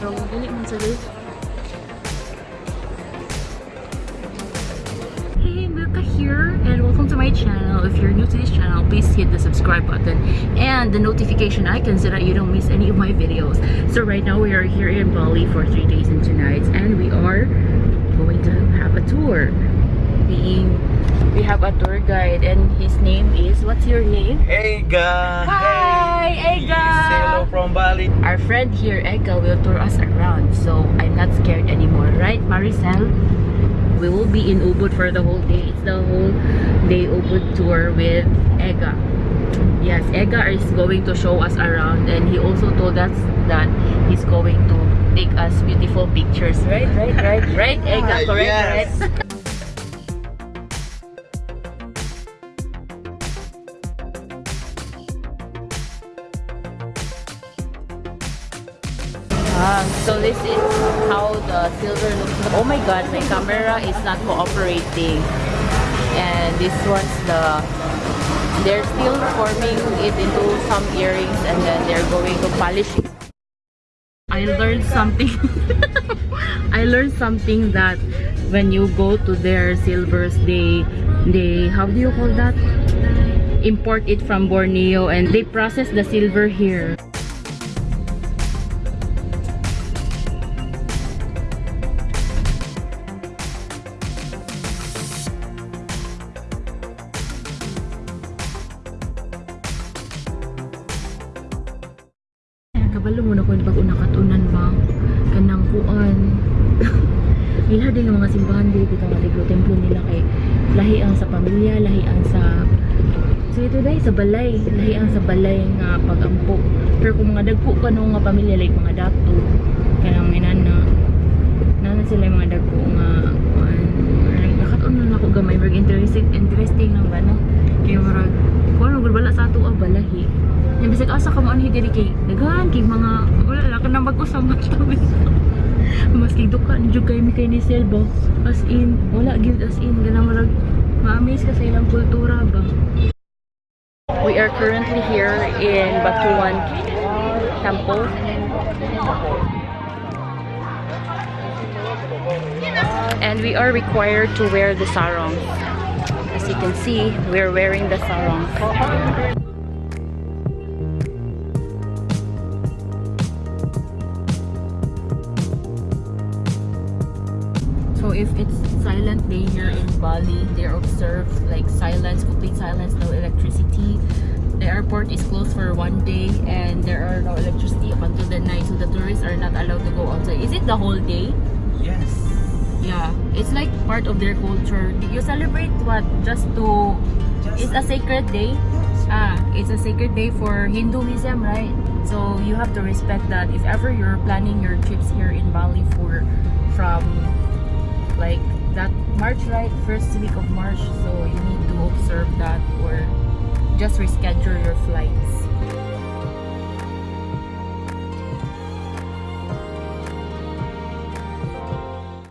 Hey, Milka here, and welcome to my channel. If you're new to this channel, please hit the subscribe button and the notification icon so that you don't miss any of my videos. So right now we are here in Bali for three days and two nights, and we are going to have a tour. Being, we have a tour guide, and his name is. What's your name? Ega! Hi, Hey! Ega! Say hello from Bali. Our friend here, Ega, will tour us around, so I'm not scared anymore, right, Maricel? We will be in Ubud for the whole day. It's the whole day Ubud tour with Ega. Yes, Ega is going to show us around, and he also told us that he's going to take us beautiful pictures, right? Right, right, right, Ega, uh, correct, Yes. correct. Ah, so this is how the silver looks. Oh my god, my camera is not cooperating. And this one's the... They're still forming it into some earrings and then they're going to polish it. I learned something. I learned something that when you go to their silvers, they, they, how do you call that? Import it from Borneo and they process the silver here. Kabalo mo na ko pag una katunan ba? Kanang kuan. Nila din mga simbahan dito ka nga templo nila kay lahi ang sa pamilya lahi ang sa so ito dai sa balay lahi ang sa balay nga pagampo. Pero kung mga dagko ka no nga pamilya like mga dato kanang inana nana sila yung mga dagko nga kuan nakatunan ako gamay. Mag interesting interesting lang ba no? Kay marag kuan mo bala sa ato ah balahi bisag asa ka mo anhi diri kay daghan kay mga wala lang ka na mag-usam tabi mas kay duka jud kay mi kay ni Selbo. As in wala gyud as in gana marag ma-amaze ka sa ilang kultura ba? We are currently here in Batuan Temple. And we are required to wear the sarong. As you can see we're wearing the sarong So if it's silent day here in Bali, they observe like silence, complete silence, no electricity. The airport is closed for one day and there are no electricity up until the night. So the tourists are not allowed to go outside. Is it the whole day? Yes. Yeah. It's like part of their culture. You celebrate what? Just to... It's a sacred day? Ah, it's a sacred day for Hinduism, right? So you have to respect that. If ever you're planning your trips here in Bali for from like that March, right? First week of March. So you need to observe that or just reschedule your flights.